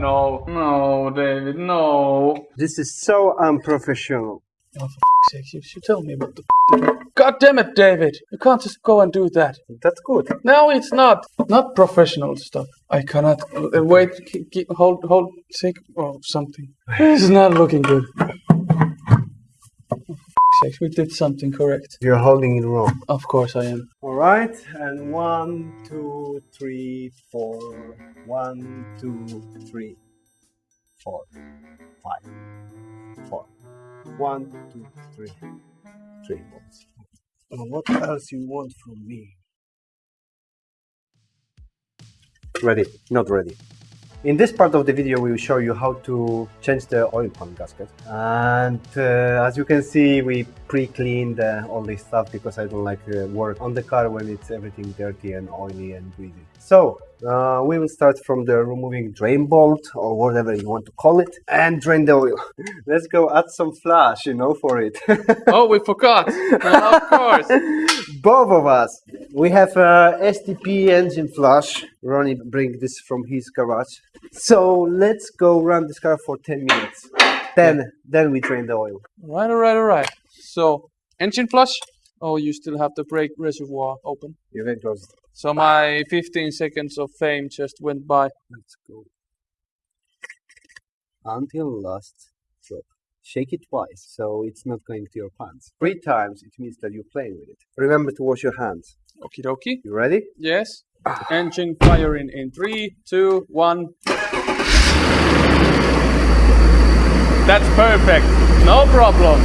no, no, David, no. This is so unprofessional. Oh, for f***'s sake, you should tell me what the f*** God damn it, David! You can't just go and do that. That's good. No, it's not. Not professional stuff. I cannot. Uh, wait, keep, keep, hold, hold, think, oh, something. This is not looking good. For f***'s sake, we did something correct. You're holding it wrong. Of course I am. All right, and one, two, three, four. One, two, three, four, five, four. One, two, three, three balls. Now, what else you want from me? Ready? Not ready. In this part of the video, we will show you how to change the oil pump gasket. And uh, as you can see, we pre-cleaned uh, all this stuff because I don't like uh, work on the car when it's everything dirty and oily and greasy. So uh, we will start from the removing drain bolt or whatever you want to call it and drain the oil. Let's go add some flush, you know, for it. Oh, we forgot. Uh, of course. Both of us. We have a STP engine flush. Ronnie bring this from his garage. So let's go run this car for 10 minutes. Then, then we drain the oil. Right, alright, alright. So, engine flush? Oh, you still have the brake reservoir open. You can close it. So my 15 seconds of fame just went by. Let's go. Until last drop. Shake it twice, so it's not going to your pants. Three times, it means that you're playing with it. Remember to wash your hands. Okie dokie. You ready? Yes. Ah. Engine firing in three, two, one. That's perfect. No problem.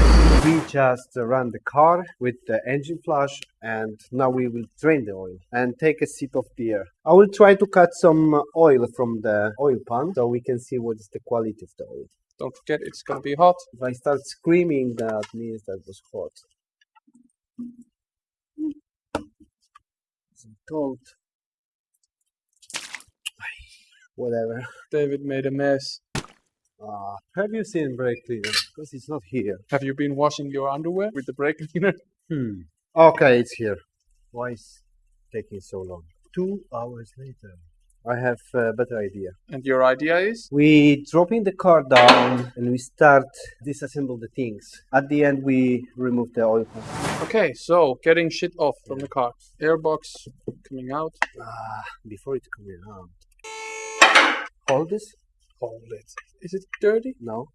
We just ran the car with the engine flush and now we will drain the oil and take a sip of beer. I will try to cut some oil from the oil pan so we can see what is the quality of the oil. Don't forget, it's gonna be hot. If I start screaming, that means that was hot. It's cold. Whatever. David made a mess. Uh, have you seen brake cleaner? Because it's not here. Have you been washing your underwear with the brake cleaner? Hmm. Okay, it's here. Why is taking so long? Two hours later. I have a better idea. And your idea is? We drop in the car down and we start disassemble the things. At the end, we remove the oil pump. Okay, so getting shit off from the car. Airbox coming out. Ah, before it coming out. Hold this. Hold it. Is it dirty? No,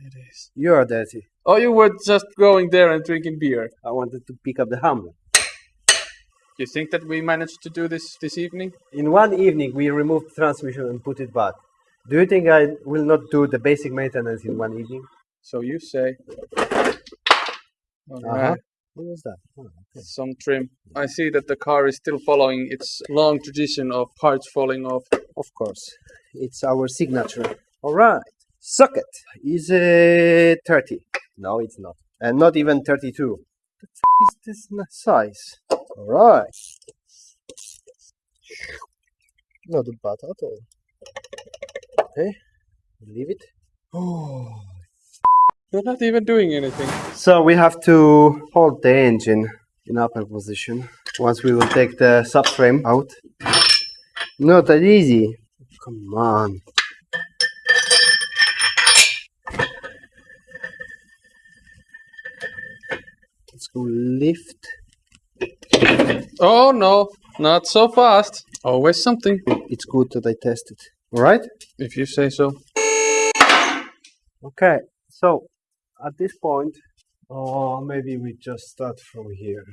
It is. you are dirty. Oh, you were just going there and drinking beer. I wanted to pick up the hammer. You think that we managed to do this this evening? In one evening, we removed the transmission and put it back. Do you think I will not do the basic maintenance in one evening? So you say. Alright. Uh-huh. What was that? Oh, okay. Some trim. I see that the car is still following its long tradition of parts falling off. Of course, it's our signature. All right, socket is it 30? No, it's not, and not even 32. The f- is this size? All right, not bad at all. Okay, leave it. Oh. You're not even doing anything. So we have to hold the engine in upper position. Once we will take the subframe out. Not that easy. Come on. Let's go lift. Oh no, not so fast. Always something. It's good that I tested. Alright? If you say so. Okay, so at this point, oh, maybe we just start from here.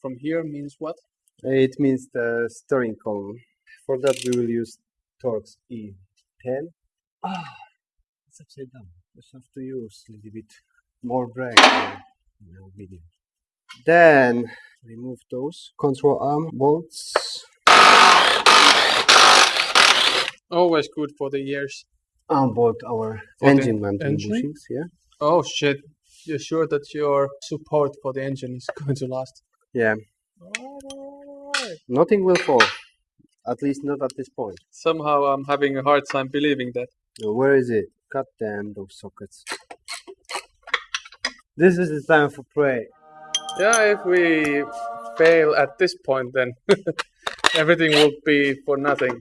From here means what? It means the steering column. For that, we will use Torx E10. Ah, it's upside down. Just have to use a little bit more brake. No video. Then remove those control arm bolts. Always good for the ears. Unbolt our For engine mounting bushings. Yeah. Oh shit. You're sure that your support for the engine is going to last? Yeah. Nothing will fall. At least not at this point. Somehow I'm having a hard time believing that. Where is it? God damn those sockets. This is the time for pray. Yeah, if we fail at this point, then everything will be for nothing.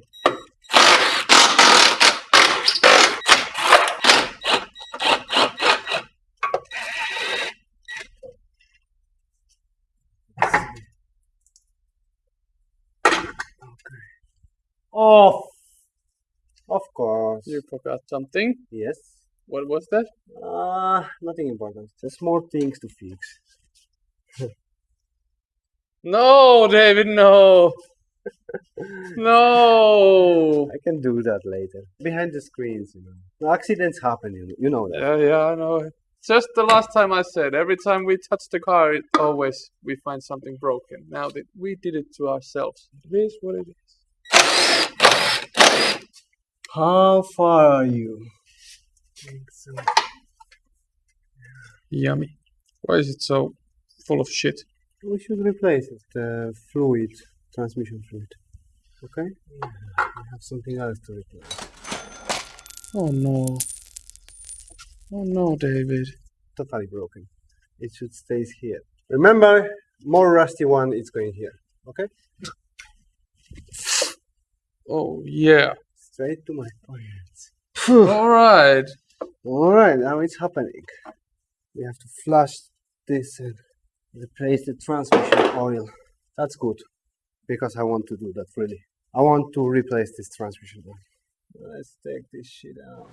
Oh, of course. You forgot something? Yes. What was that? Ah, uh, nothing important. Just more things to fix. No, David, no. no. I can do that later. Behind the screens, you know. Accidents happen, you know, you know that. Yeah, yeah, I know. Just the last time I said, every time we touch the car, it always we find something broken. Now that we did it to ourselves, it is what it is. How far are you? Yummy. Why is it so full of shit? We should replace it. The fluid, transmission fluid. Okay? Yeah, we have something else to replace. Oh no. Oh no, David. Totally broken. It should stay here. Remember, more rusty one is going here. Okay? Oh yeah. Straight to my pockets. All right. All right, now it's happening. We have to flush this and replace the transmission oil. That's good because I want to do that really. I want to replace this transmission oil. Let's take this shit out.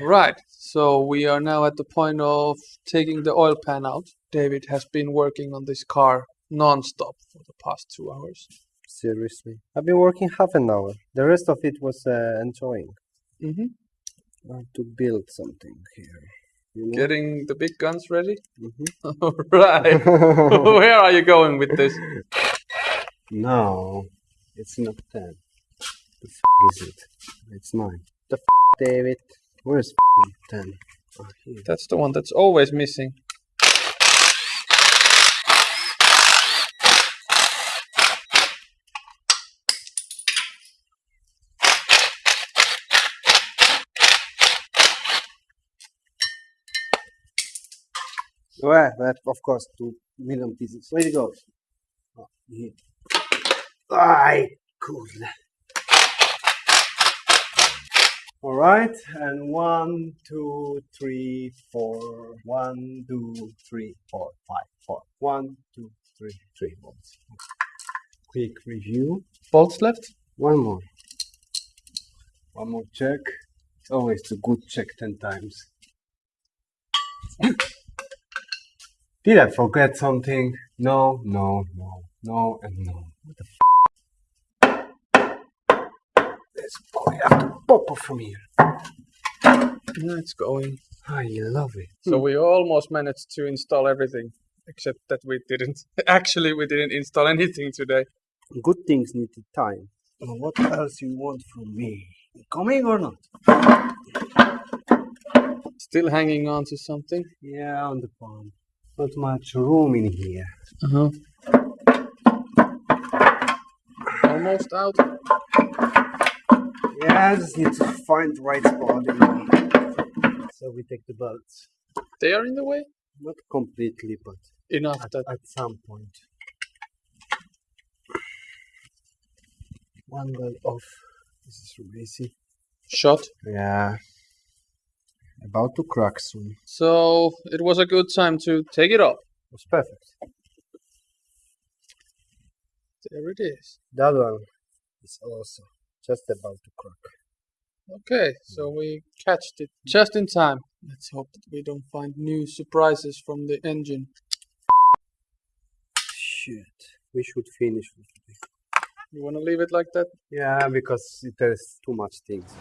Right. So we are now at the point of taking the oil pan out. David has been working on this car non-stop for the past two hours. Seriously, I've been working half an hour. The rest of it was uh, enjoying. Mm-hmm. I have to build something here. You know? Getting the big guns ready. Mhm. All right. Where are you going with this? No, it's not 10. The f is it? It's 9. The f David? Where's f 10? Oh. That's the one that's always missing. Well, that of course, 2 million pieces. Where it goes? Oh, here. Ay. All right, and one, two, three, four. One, two, three, four, five, four. One, two, three, three bolts. Quick review. Bolts left? One more. One more check. It's always a good check 10 times. Did I forget something? No, no, no, no, and no. What the f? This boy have to pop off from here. Yeah, it's going. I love it. So we almost managed to install everything, except that we didn't. Actually, we didn't install anything today. Good things need time. Now, what else you want from me? Coming or not? Still hanging on to something. Yeah, on the palm. Not much room in here. Uh huh. Almost out. Yeah, I just need to find the right spot. So we take the bolts. They are in the way. Not completely, but Enough at, that. at some point. One belt off. This is really easy. Shot. Yeah. About to crack soon. So it was a good time to take it off. It was perfect. There it is. That one is also just about to crack. Okay, so hmm. we catched it just in time. Let's hope that we don't find new surprises from the engine. Shit. We should finish for today. You want to leave it like that? Yeah, because it- there's too much things.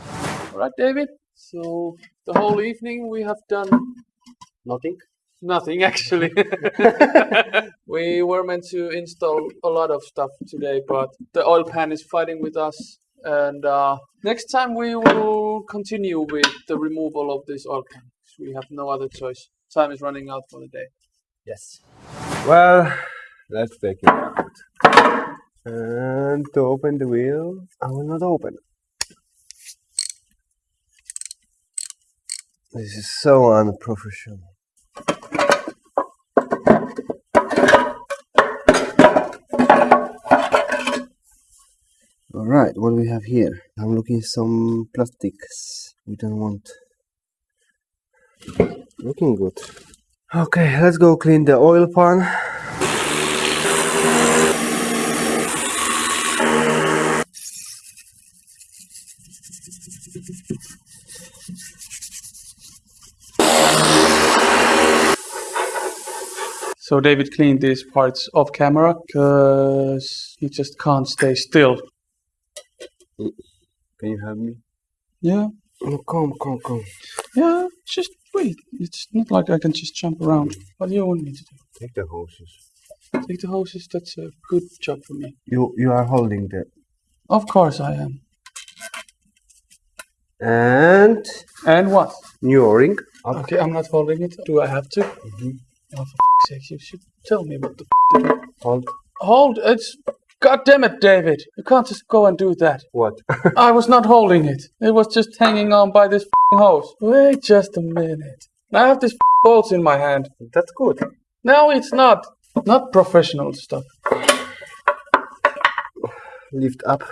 All right, David. So the whole evening we have done Nothing? nothing actually. we were meant to install a lot of stuff today, but the oil pan is fighting with us. And uh, next time we will continue with the removal of this oil pan. We have no other choice. Time is running out for the day. Yes. Well, let's take it out. And to open the wheel, I will not open it. This is so unprofessional. All right, what do we have here? I'm looking some plastics. We don't want. Looking good. Okay, let's go clean the oil pan. So David cleaned these parts off camera because he just can't stay still. Can you help me? Yeah, Oh, come, come, come. yeah, just wait. It's not like I can just jump around. What do you want me to do? Take the hoses. Take the hoses, that's a good job for me. You you are holding the Of course I am. and And what? new O-ring. Okay, I'm not holding it. Do I have to? Mhm. Oh, for f***'s sake, you should tell me what the f- to do. Hold. Hold, it's... God damn it, David. You can't just go and do that. What? I was not holding it. It was just hanging on by this f***ing hose. Wait just a minute. I have this f***ing bolts in my hand. That's good. No, it's not. Not professional stuff. Lift up.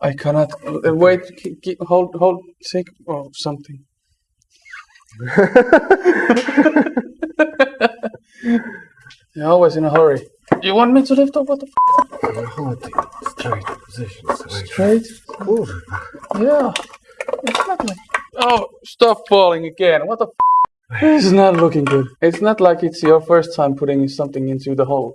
I cannot... uh, Wait, k- k- hold, hold, take... or something. You're always in a hurry. You want me to lift up? What the f- Hold it. Straight position. Straight? Cool. Yeah. It's not like. Oh, stop falling again. What the f? This is not looking good. It's not like it's your first time putting something into the hole.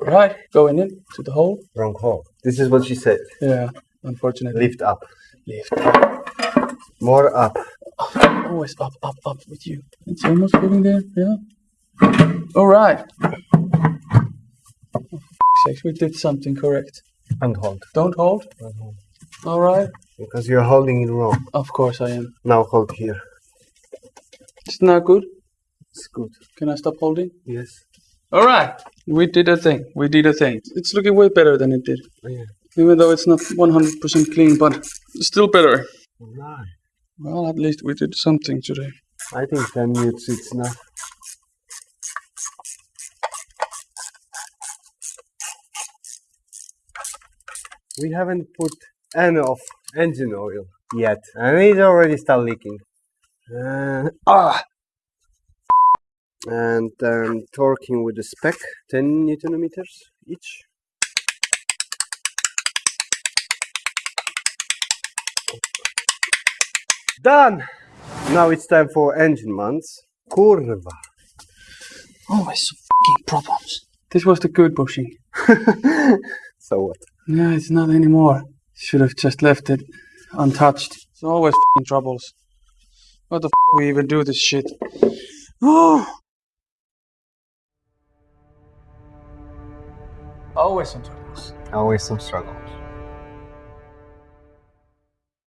Right, going in to the hole. Wrong hole. This is what she said. Yeah, unfortunately. Lift up. Lift. More up. Always up, up, up with you. It's almost getting there. Yeah. All right. For f- sakes, we did something correct. And hold. Don't hold. And hold. All right. Because you're holding it wrong. Of course I am. Now hold here. It's not good. It's good. Can I stop holding? Yes. All right. We did a thing. We did a thing. It's looking way better than it did. Oh, yeah. Even though it's not 100% clean, but still better. Alright. Well, at least we did something today. I think 10 minutes it's enough. We haven't put any of engine oil yet, and it already start leaking. Uh, ah! And um, torquing with the spec, 10 newton meters each. Done! Now it's time for engine mounts. Kurwa. Always some fucking problems. This was the good bushing. So what? No, it's not anymore. Should have just left it untouched. It's always fucking troubles. What the f we even do this shit? Oh. Always some troubles. Always some struggles.